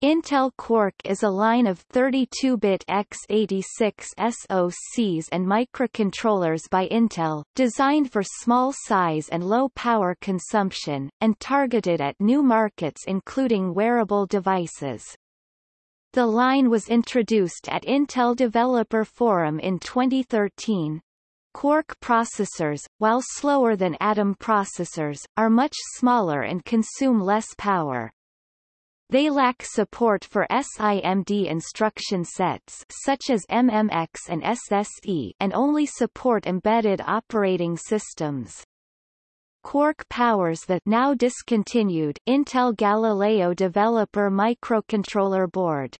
Intel Quark is a line of 32-bit x86 SoCs and microcontrollers by Intel, designed for small size and low power consumption, and targeted at new markets including wearable devices. The line was introduced at Intel Developer Forum in 2013. Quark processors, while slower than Atom processors, are much smaller and consume less power. They lack support for SIMD instruction sets such as MMX and SSE and only support embedded operating systems. Quark powers the now discontinued Intel Galileo Developer Microcontroller Board.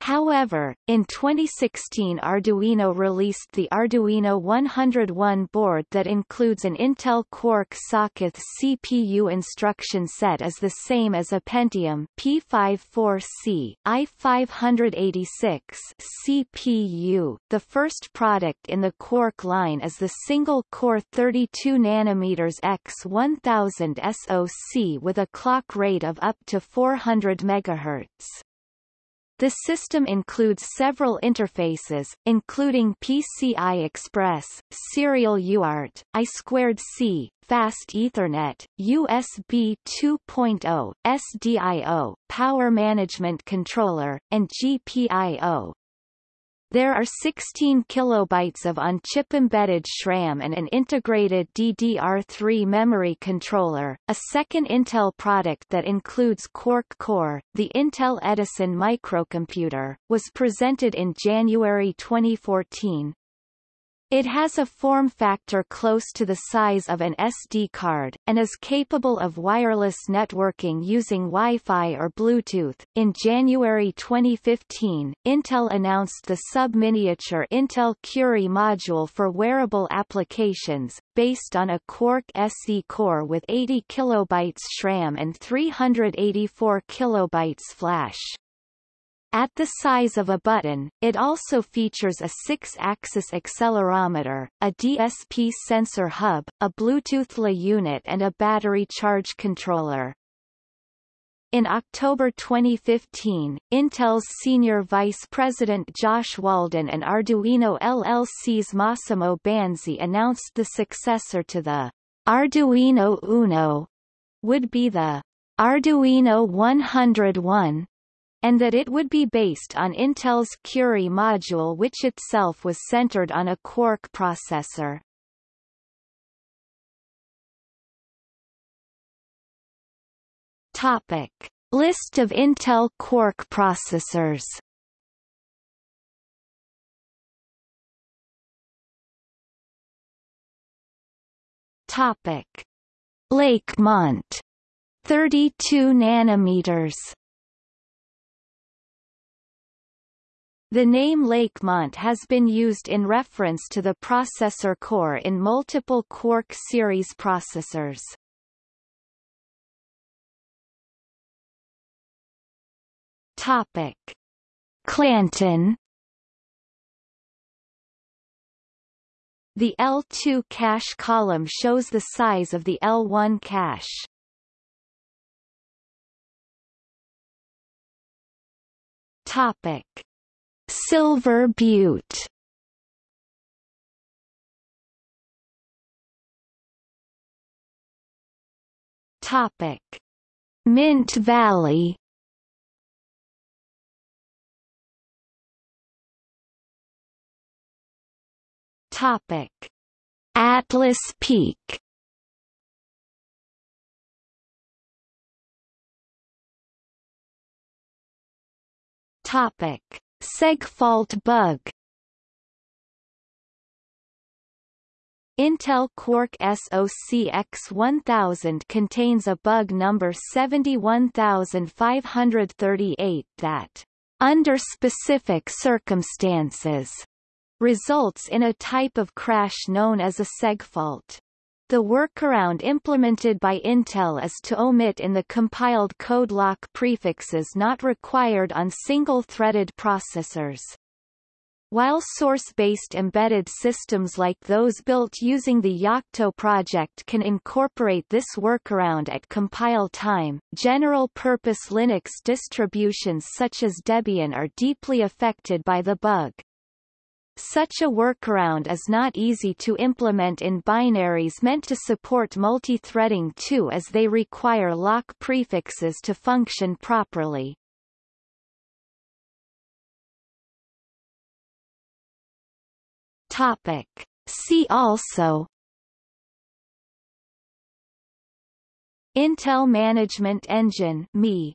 However, in 2016 Arduino released the Arduino 101 board that includes an Intel Quark socket CPU instruction set as the same as a Pentium P54C, i586 CPU. The first product in the Quark line is the single-core 32 nm X1000 SoC with a clock rate of up to 400 MHz. The system includes several interfaces, including PCI Express, Serial UART, I2C, Fast Ethernet, USB 2.0, SDIO, Power Management Controller, and GPIO. There are 16 kilobytes of on-chip embedded SRAM and an integrated DDR3 memory controller. A second Intel product that includes Quark Core, the Intel Edison microcomputer, was presented in January 2014. It has a form factor close to the size of an SD card, and is capable of wireless networking using Wi-Fi or Bluetooth. In January 2015, Intel announced the sub-miniature Intel Curie module for wearable applications, based on a Quark SE core with 80 kilobytes SRAM and 384 kilobytes flash. At the size of a button, it also features a six-axis accelerometer, a DSP sensor hub, a Bluetooth LE unit and a battery charge controller. In October 2015, Intel's senior vice president Josh Walden and Arduino LLC's Massimo Banzi announced the successor to the Arduino Uno would be the Arduino 101, and that it would be based on Intel's Curie module which itself was centered on a Quark processor. Topic. List of Intel Quark processors Topic. Lakemont 32 nanometers The name Lakemont has been used in reference to the processor core in multiple Quark series processors. Topic. Clanton The L2 cache column shows the size of the L1 cache. Topic. Silver Butte Topic. Mint Valley Topic. Atlas Peak Topic. Segfault bug Intel Quark SoC X1000 contains a bug number 71538 that, under specific circumstances, results in a type of crash known as a segfault. The workaround implemented by Intel is to omit in the compiled code lock prefixes not required on single-threaded processors. While source-based embedded systems like those built using the Yocto project can incorporate this workaround at compile time, general-purpose Linux distributions such as Debian are deeply affected by the bug. Such a workaround is not easy to implement in binaries meant to support multi-threading too as they require lock prefixes to function properly. Topic. See also Intel Management Engine ME